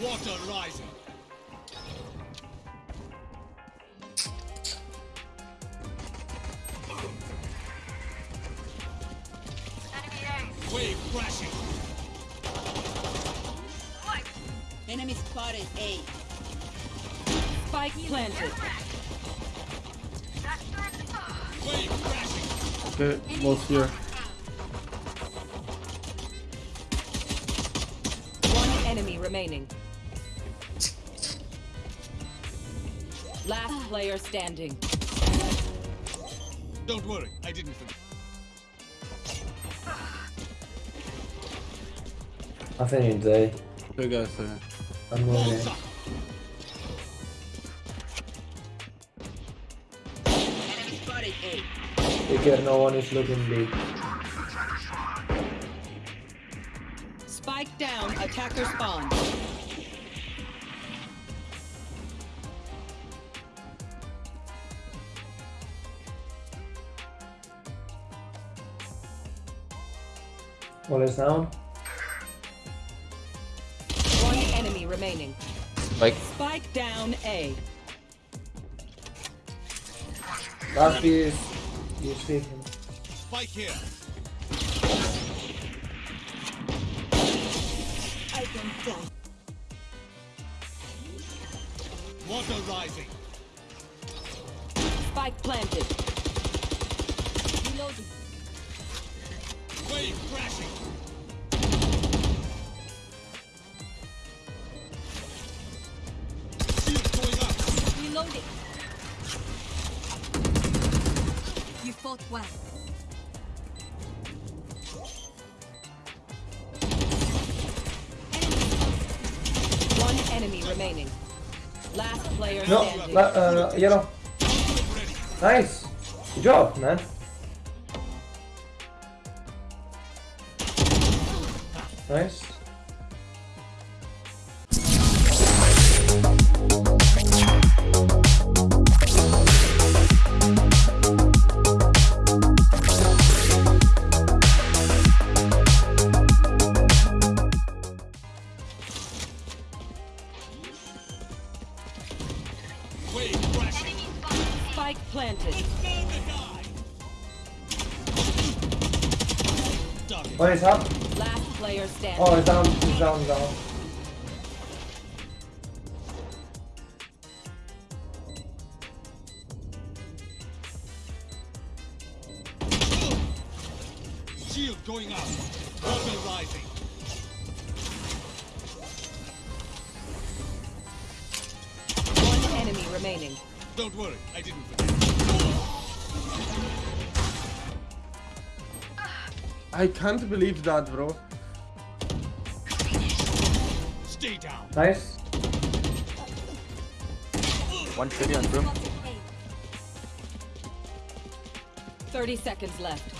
Water rising. Wave crashing. Enemy spotted A. Spike planted. Wave crashing. Okay, both here. Remaining. Last player standing. Don't worry, I didn't forget. I think it's A. Two guys there. I'm moving Balls in. up. Enemy spotted A. Take care, no one is looking B. Spike down. Attacker spawn. All is down. One enemy remaining. Like, Spike down A. Last B is is taken. Spike here. Spike planted. Reloading. Wave crashing. Shield going up. Reloading. You fought well. One enemy remaining. Last player No, standing. la uh, yellow. Nice. Good job, man. Nice. Crashing. Spike planted. Burn the guy. Target. One is up. Last player standing. Oh, it's down. It's down. Down. Shield going up. Water rising. One enemy remaining. Don't worry, I didn't forget. I can't believe that, bro. Stay down. Nice. one city on room. 30 seconds left.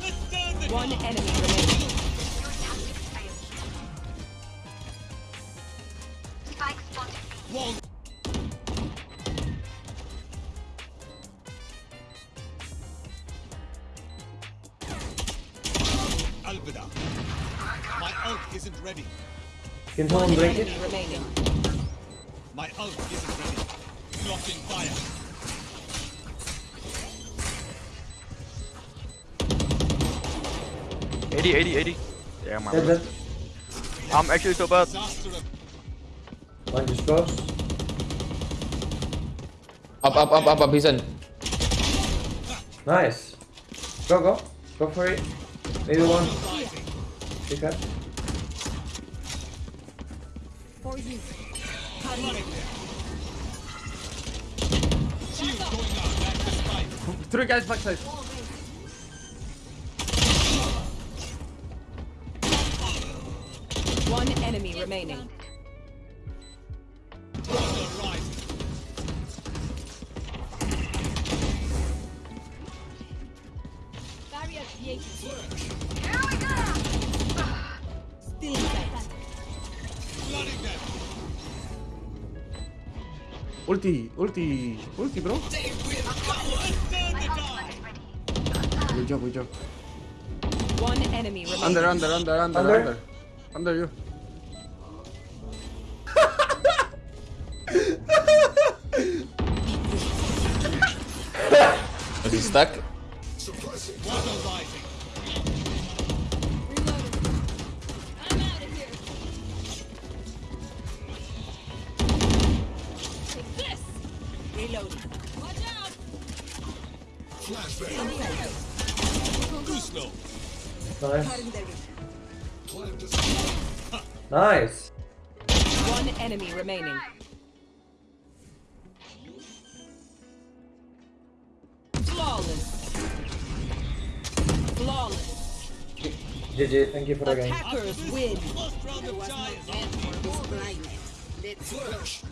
Let's burn the One enemy remaining. Alvida. My ult isn't ready. Can someone break it? remaining. My ult isn't ready. Blocking fire. Eighty, eighty, eighty. Yeah, man. Dead, dead. I'm actually so bad. Disaster of One just close. Up, up, up, up, up, he's in. Nice. Go, go. Go for it. Maybe one. rising. Take that. For you. Running there. Shield going up. That's the spike. Three guys backside. One enemy remaining. Barrier created. Ulti, ulti, ulti, bro. Let's burn the guy. Good job, good job. One enemy remaining. Under, under, under, under, Under? under. Under you. Is he stuck? Reloading. Watch out. Gusto. Nice. Nice. One enemy remaining. Flawless. Flawless. GG, thank you for the game. Attackers win. First